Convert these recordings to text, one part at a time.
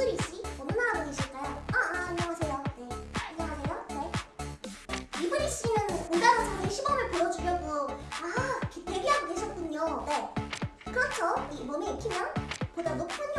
이수리 씨 어느 나라 분이실까요? 아, 어, 아 어, 안녕하세요. 네 안녕하세요. 네 이수리 씨는 공단어 자기 시범을 보여주려고 아 대기하고 계셨군요. 네 그렇죠. 이 몸에 익히면 보다 높은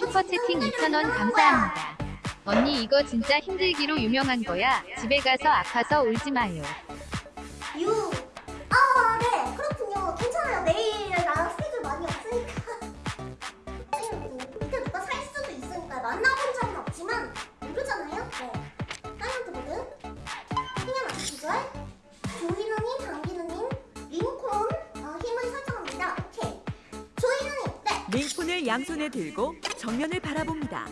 슈퍼채팅 2,000원 감사합니다. 언니 이거 진짜 힘들기로 유명한 거야. 집에 가서 아파서 울지 마요. 유. 아, 네. 그렇군요. 괜찮아요. 내일 나랑 스케줄 많이 없으니까. 밑에 누가 살 수도 있으니까 만나본 적은 없지만 모르잖아요. 네. 사이먼트 모드. 맞춰 비주얼. 조이누님, 강기누님, 링콘. 어, 힘을 설정합니다. 오케이. 조이누님, 네. 링폰을 양손에 들고 정면을 바라봅니다. 아.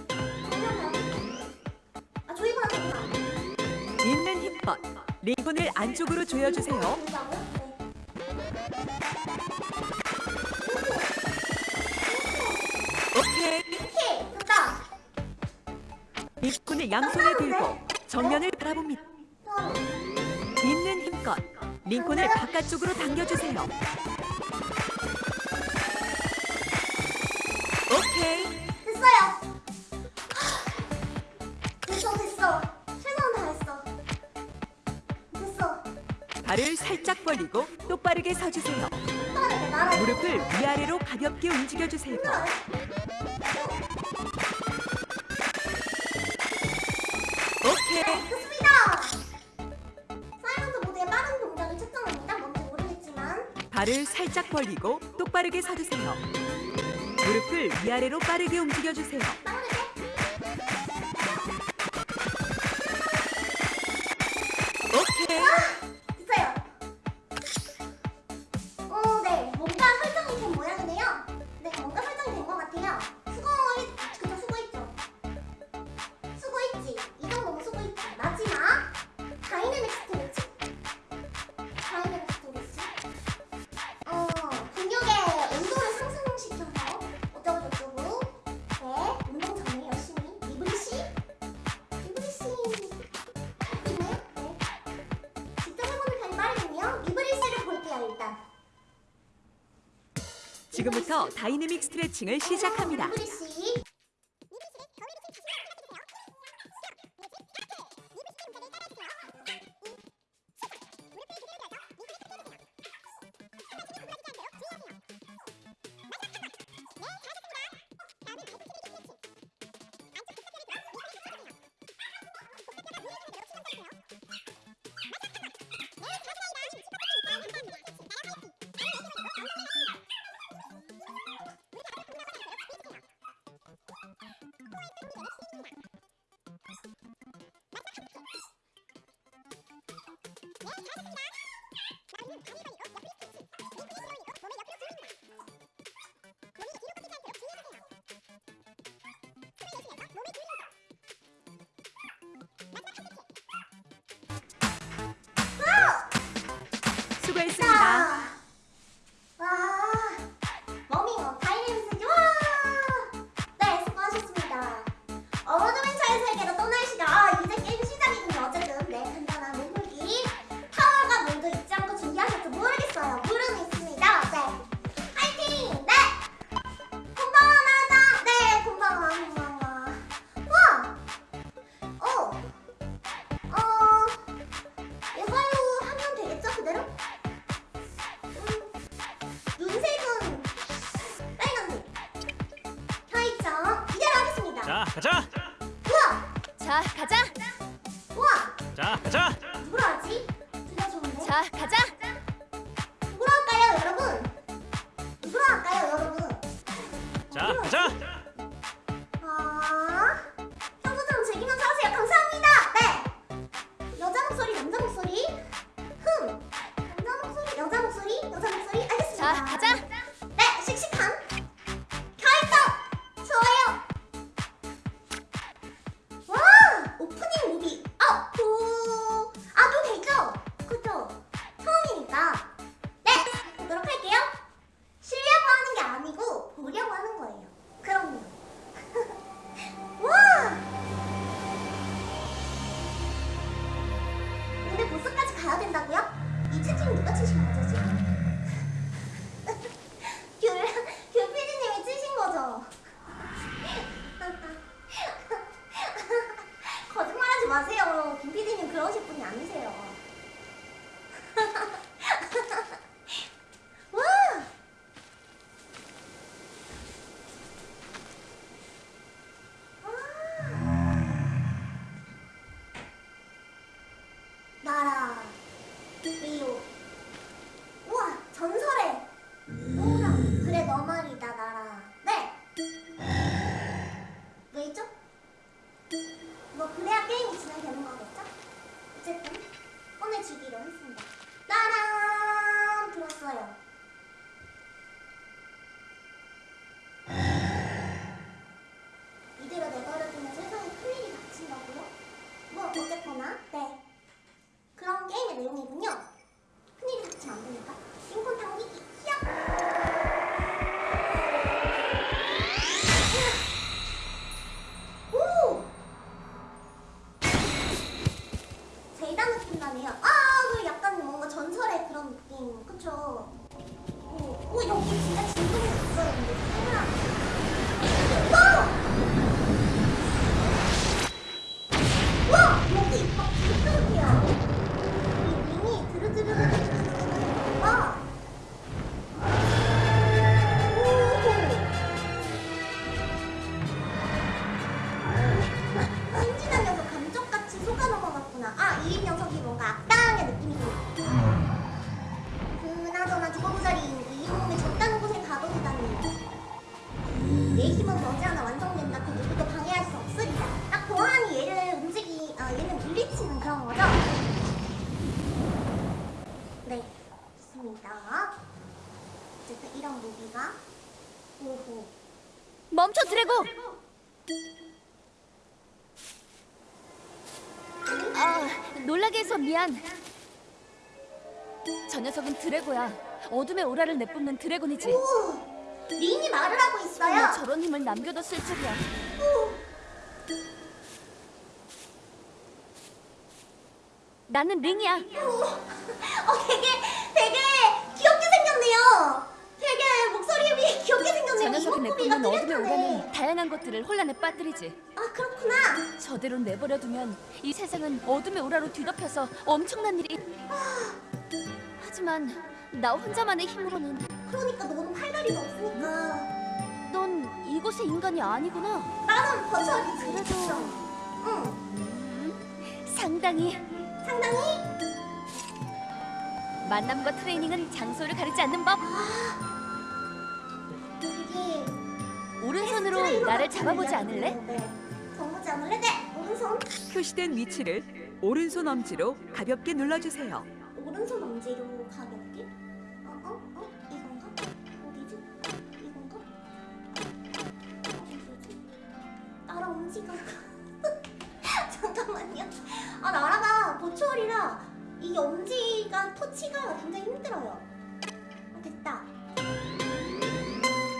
있는 힘껏 링폰을 안쪽으로 조여주세요. 오케이. 링폰을 양손에 들고 정면을 바라봅니다. 또. 있는 힘껏 링콘을 바깥쪽으로 당겨주세요. 벌리고 똑바르게 서주세요. 무릎을 위아래로 가볍게 움직여주세요. 오케이. 됐습니다. 사이먼트 모드의 빠른 동작을 측정합니다. 뭔지 모르겠지만 발을 살짝 벌리고 똑바르게 서주세요. 무릎을 위아래로 빠르게 움직여주세요. 빠르게. 오케이. 다이내믹 스트레칭을 시작합니다. 수고했습니다. 가자. 할까요, 여러분? 할까요, 여러분? 자, 가자. 어 미안. 저 녀석은 드래고야. 어둠의 오라를 내뿜는 드래곤이지. 오, 린이 말을 하고 있어요. 저런 힘을 남겨뒀을 줄이야. 오, 나는 링이야. 오. 어, 되게 생겼네요. 되게 목소리에 비해 귀엽게 생겼네요. 저 녀석이 이목구비가 내뿜는 어둠의. 오라는 다양한 것들을 혼란에 빠뜨리지. 아 그렇구나. 저대로 내버려두면 이 세상은 어둠의 오라로 뒤덮여서 엄청난 일이. 하지만 나 혼자만의 힘으로는 그러니까 너는 팔다리가 없으니까 넌 이곳의 인간이 아니구나. 나는 버섯이지. 그래도 응, 음, 상당히 상당히 만남과 트레이닝은 장소를 가리지 않는 법. 되 오른손으로 나를 잡아보지. 않을래? 네. 잡아보지 않을래? 네. 오른손 표시된 위치를 오른손 엄지로 가볍게 눌러주세요. 오른손 엄지로 가볍게. 어, 어, 어? 이건가? 어디지? 이건가? 어디지? 나라 엄지가. 잠깐만요. 아, 나라가 보초월이라 이 엄지가 터치가 굉장히 힘들어요. 아, 됐다.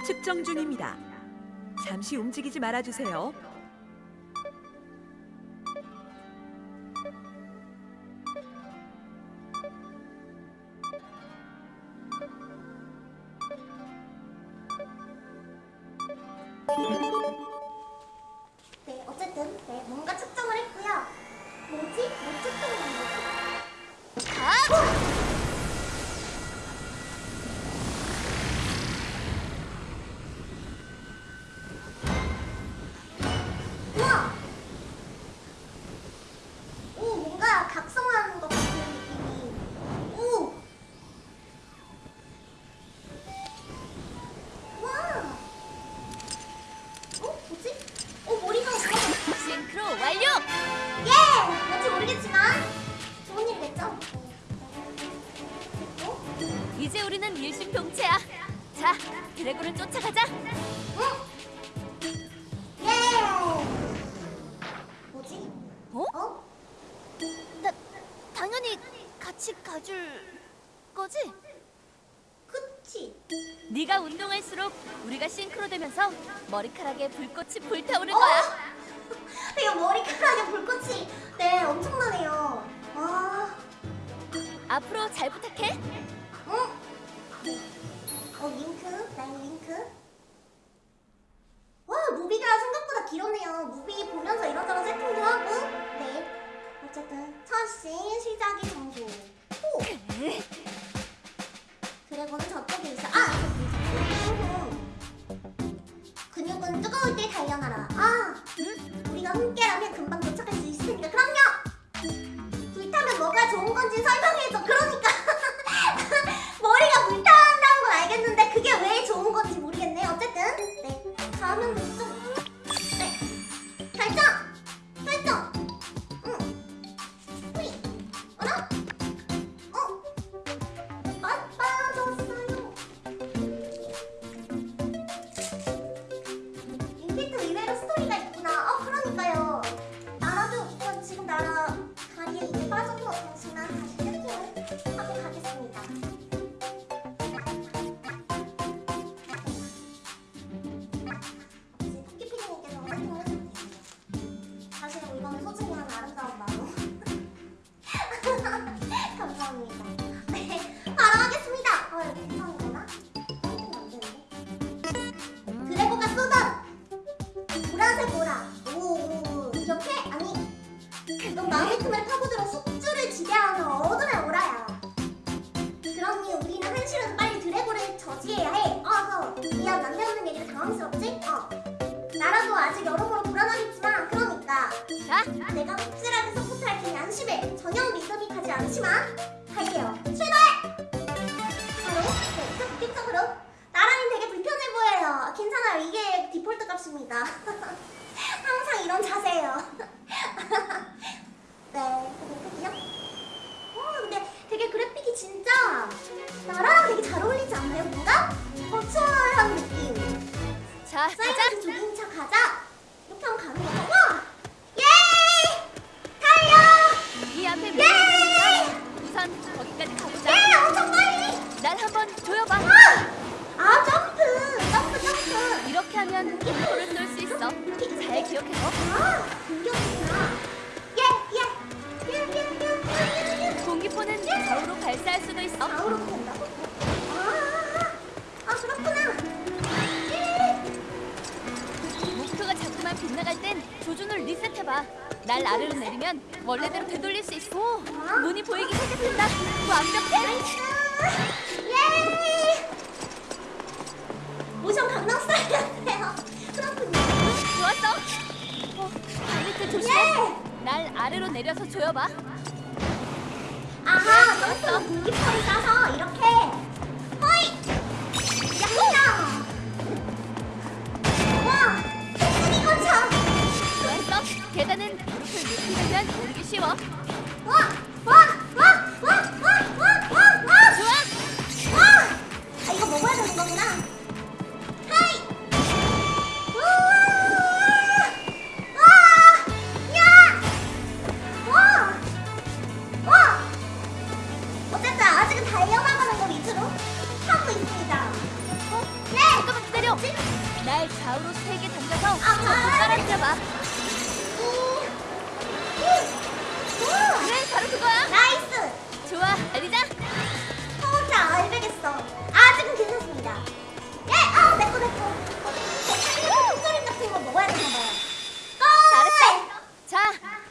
측정 중입니다. 잠시 움직이지 말아주세요. 머리카락에 불꽃이 불타오는 어? 거야. 이거 머리카락에 불꽃이 네 엄청나네요. 와. 앞으로 잘 부탁해. 응. 어, 어 윙크, 나 윙크. 와 무비가 생각보다 길었네요. 무비 보면서 이런저런 세팅도 하고. 네. 어쨌든 첫씬 시작이 성공. 오. 그래고는 저쪽에 있어. 아 저기. 근육은 뜨거울 때 단련하라 아 응? 우리가 함께라면 금방 도착할 수 있을 테니까 그럼요 불타면 뭐가 좋은 건지 설명해줘 그러니까 머리가 불타한다는 건 알겠는데 그게 왜 좋은 건지 모르겠네 어쨌든 네 다음은 좀 네. 결정! 결정! 봐.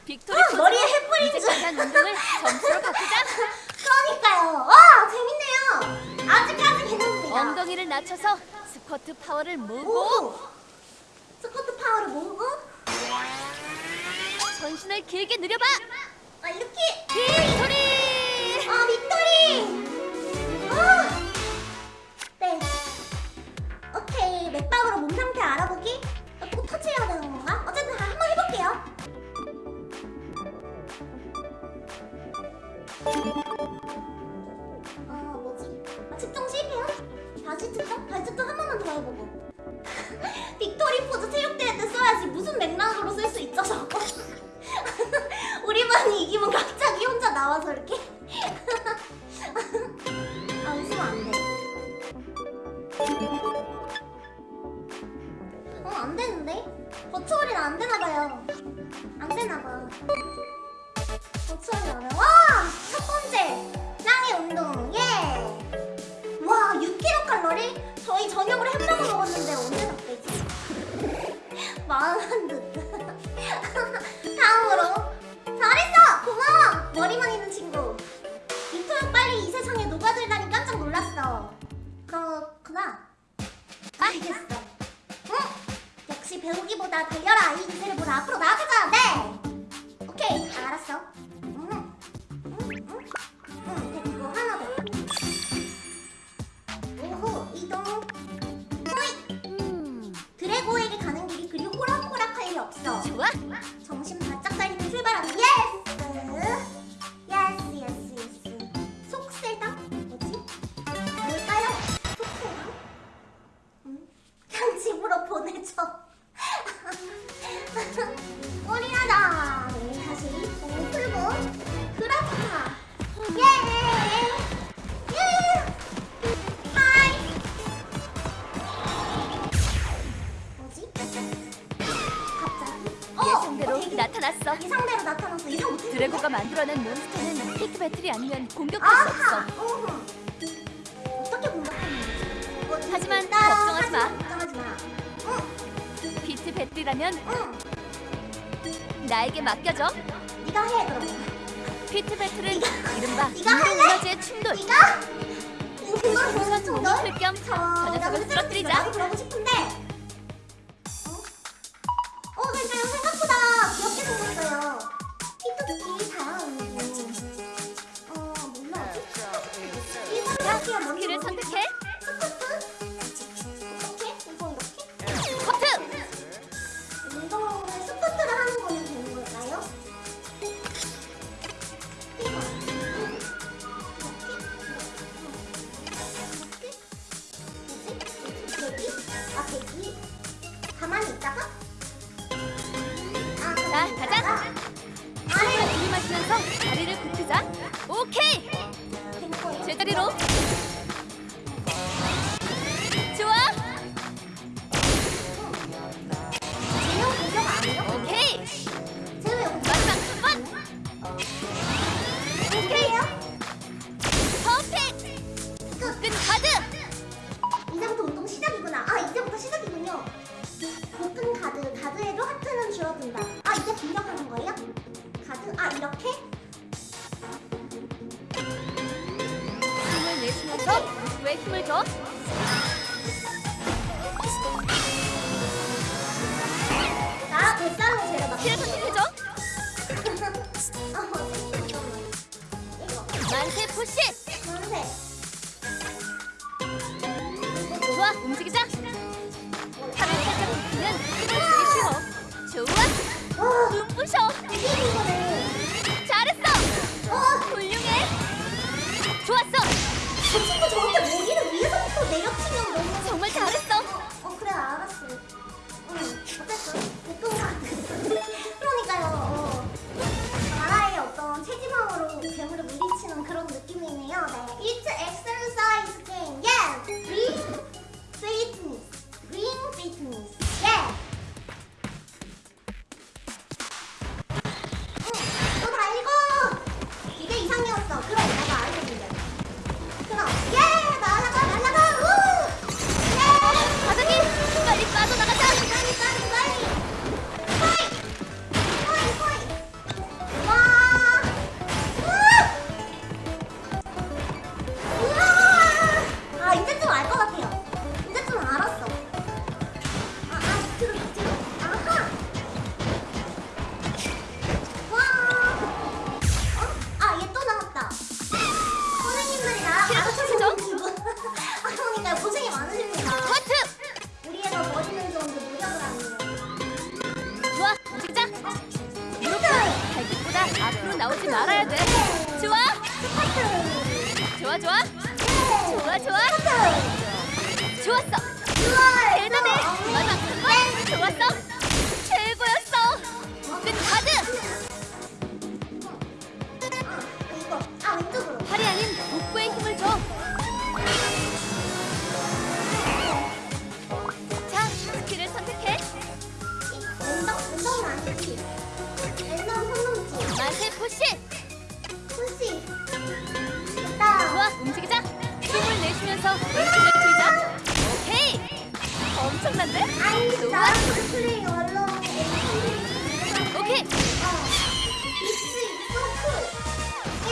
Victory 아, 머리에 횃불이 이제 운동을 점수로 바꾸자. 그러니까요. 와 재밌네요. 아직까지 괜찮습니다. 엉덩이를 낮춰서 스쿼트 파워를 모으고 오! 스쿼트 파워를 모으고 전신을 길게 늘려봐. 아, 이렇게 victory. 아 Victory. 보고 빅토리 포즈 체육대회 때 써야지 무슨 맥락으로 쓸 수 있죠 저 녀석들이라면 응. 나에게 맡겨줘. 네가 해 그럼. 피트 배틀은 이른바 무너지의 충돌. 네가 우선 운동 풀겸 저 녀석을 쓰러뜨리자. 싶은데. 자, 가자. 아, 아. 손을 들이마시면서 다리를 굽히자. 오케이! 강세 푸시! 강세! 좋아, 움직이자! 좋아 좋아. 좋아 좋아. 좋았어. 대단해. 맞아 정말 좋았어. 최고였어. 끝. 가드. 팔이 아닌 복부에 힘을 줘. 자, 스킬을 선택해. 운동, 운동은 아니지. 운동, 운동지. 만세 push. 하면서 왼쪽을 돌자. 오케이. 엄청난데? 아니 오케이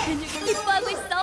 근육이 기뻐하고 있어.